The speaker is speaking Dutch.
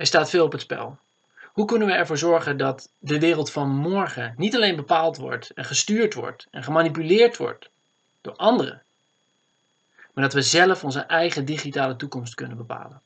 Er staat veel op het spel. Hoe kunnen we ervoor zorgen dat de wereld van morgen niet alleen bepaald wordt en gestuurd wordt en gemanipuleerd wordt door anderen, maar dat we zelf onze eigen digitale toekomst kunnen bepalen?